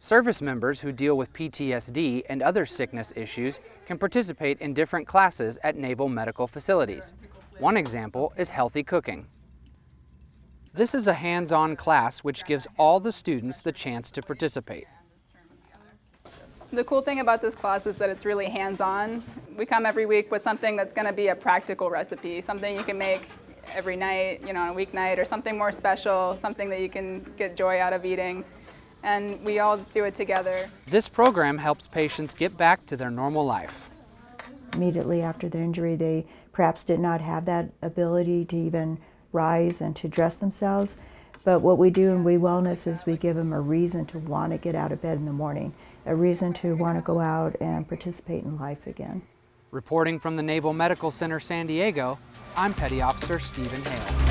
Service members who deal with PTSD and other sickness issues can participate in different classes at Naval Medical facilities. One example is healthy cooking. This is a hands-on class which gives all the students the chance to participate. The cool thing about this class is that it's really hands-on. We come every week with something that's going to be a practical recipe, something you can make every night, you know, on a weeknight, or something more special, something that you can get joy out of eating. And we all do it together. This program helps patients get back to their normal life. Immediately after their injury, they perhaps did not have that ability to even rise and to dress themselves. But what we do in We Wellness is we give them a reason to want to get out of bed in the morning, a reason to want to go out and participate in life again. Reporting from the Naval Medical Center San Diego, I'm Petty Officer Stephen Hale.